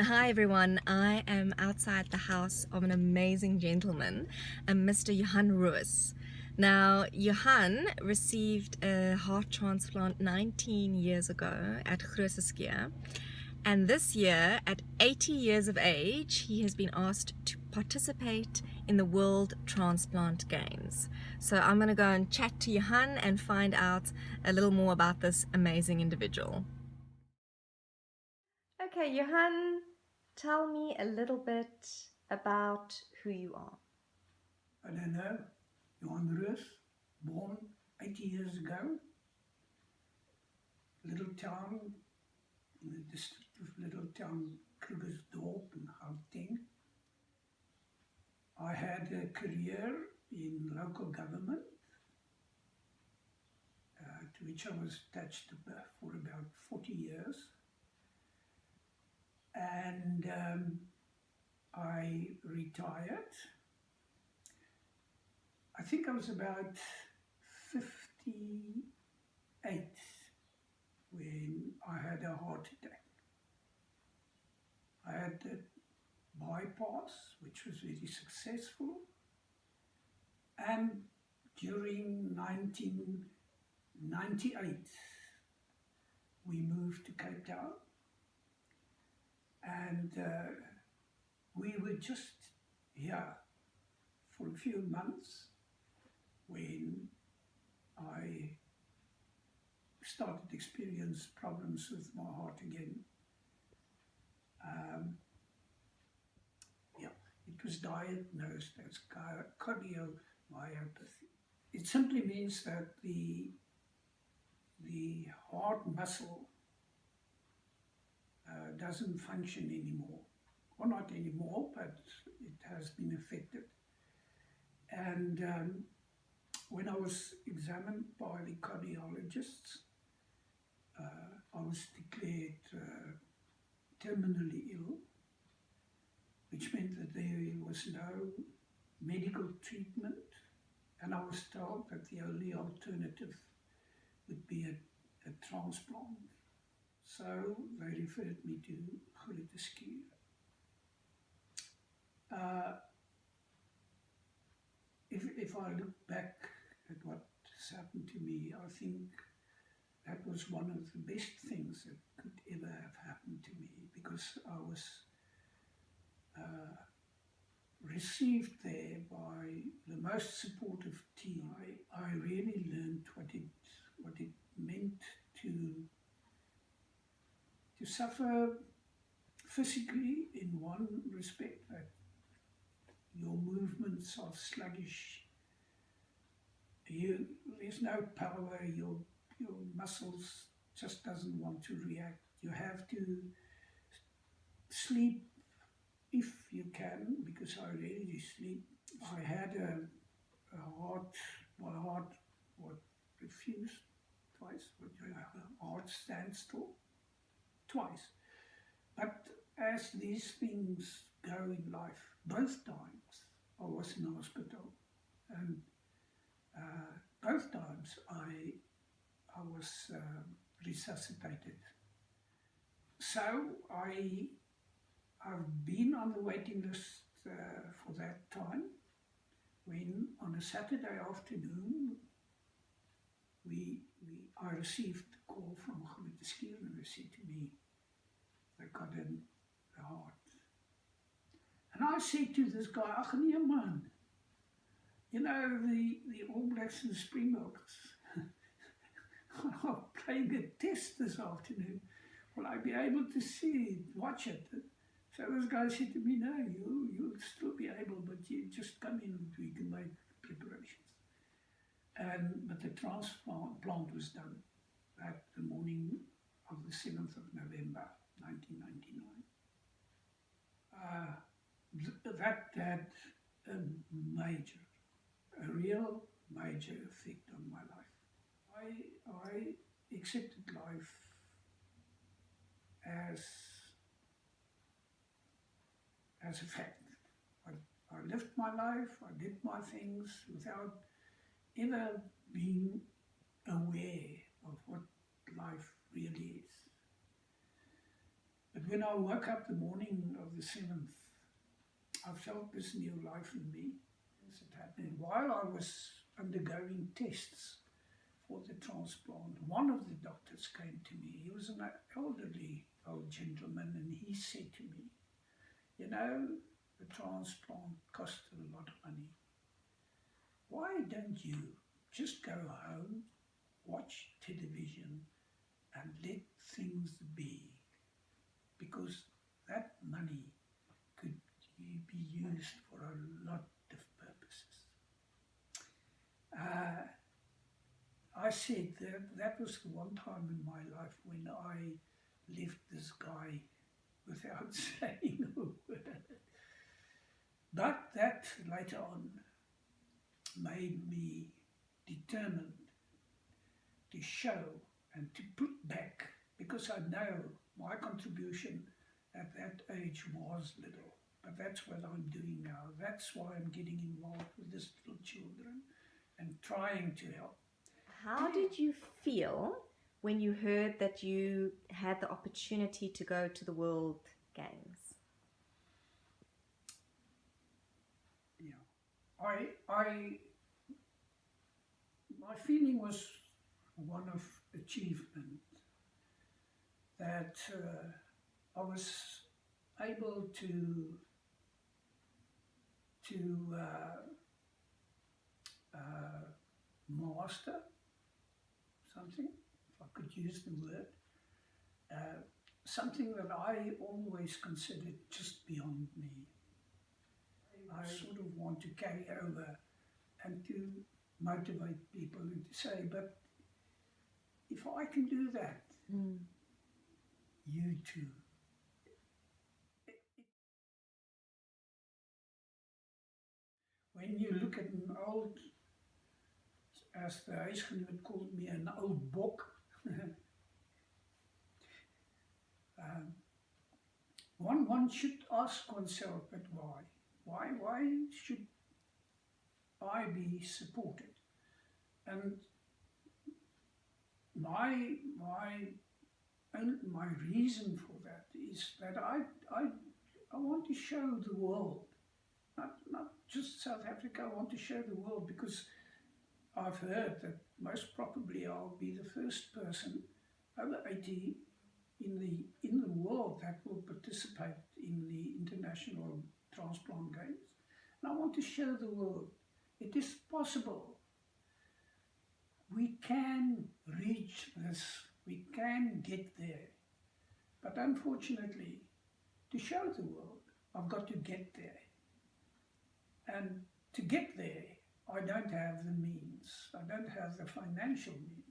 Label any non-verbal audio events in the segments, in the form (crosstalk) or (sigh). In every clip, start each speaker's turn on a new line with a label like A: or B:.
A: Hi everyone, I am outside the house of an amazing gentleman, uh, a Mr. Johan Ruiz. Now, Johan received a heart transplant 19 years ago at Groote and this year, at 80 years of age, he has been asked to participate in the World Transplant Games. So I'm going to go and chat to Johan and find out a little more about this amazing individual. Okay, Johan, tell me a little bit about who you are.
B: I don't know. Johan Ruiz, born 80 years ago. Little town, in the district of little town Krugersdorp in Gauteng. I had a career in local government uh, to which I was attached for about 40 years and um, I retired. I think I was about 58 when I had a heart attack. I had a bypass, which was very successful, and during 1998 we moved to Cape Town and uh, we were just here for a few months when I started to experience problems with my heart again. Um, yeah, it was diagnosed as cardiomyopathy. It simply means that the the heart muscle doesn't function anymore. Well, not anymore, but it has been affected. And um, when I was examined by the cardiologists, uh, I was declared uh, terminally ill, which meant that there was no medical treatment, and I was told that the only alternative would be a, a transplant. So they referred me to Groote uh, if, if I look back at what has happened to me, I think that was one of the best things that could ever have happened to me because I was uh, received there by the most supportive team. I, I really learned what it, what it meant to to suffer physically in one respect that your movements are sluggish. You, there's no power your your muscles just doesn't want to react. You have to sleep if you can because I rarely sleep. I had a, a heart my heart what refused twice but heart standstill twice. But as these things go in life, both times I was in hospital and uh, both times I, I was uh, resuscitated. So I, I've been on the waiting list uh, for that time when on a Saturday afternoon we, we, I received a call from Groote and they said to me, they got in the heart. And I said to this guy, ach nee man, you know, the, the All Blacks and Springboks (laughs) are playing a test this afternoon. Will I be able to see it, watch it? So this guy said to me, no, you, you'll still be able, but you just come in and we can make preparations. And, but the transplant was done at the morning of the 7th of November. 1999. Uh, th that had a major, a real major effect on my life. I, I accepted life as, as a fact. I, I lived my life, I did my things without ever being aware of what life really is. When I woke up the morning of the 7th, I felt this new life in me. As it happened while I was undergoing tests for the transplant, one of the doctors came to me. He was an elderly old gentleman, and he said to me, You know, the transplant costs a lot of money. Why don't you just go home, watch television, and let things be? Because that money could be used for a lot of purposes. Uh, I said that that was the one time in my life when I left this guy without (laughs) saying a word. But that later on made me determined to show and to put back, because I know my contribution at that age was little. But that's what I'm doing now. That's why I'm getting involved with these little children and trying to help.
A: How did you feel when you heard that you had the opportunity to go to the World Games?
B: Yeah, I, I, my feeling was one of achievement that uh, I was able to to uh, uh, master something, if I could use the word, uh, something that I always considered just beyond me. I sort of want to carry over and to motivate people and to say, but if I can do that,
A: Mm.
B: You too. When you look at an old, as the huisgenoot called me, an old book, (laughs) um, one, one should ask oneself, but why? Why, why should I be supported? And my, my, and my reason for that is that I, I, I want to show the world, not, not just South Africa, I want to show the world because I've heard that most probably I'll be the first person over 80 in the, in the world that will participate in the International Transplant Games. And I want to show the world it is possible. We can reach this, we can get there. But unfortunately, to show the world, I've got to get there. And to get there, I don't have the means, I don't have the financial means.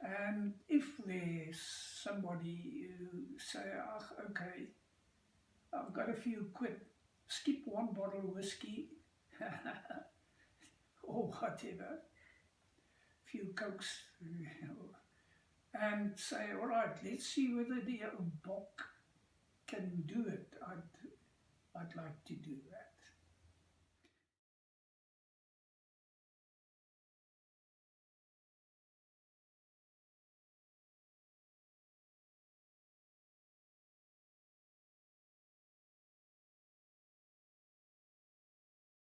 B: And if there's somebody who say, oh, okay, I've got a few quid, skip one bottle of whiskey (laughs) or whatever, a few cokes, (laughs) and say, all right, let's see whether the Bok can do it. I'd, I'd like to do that.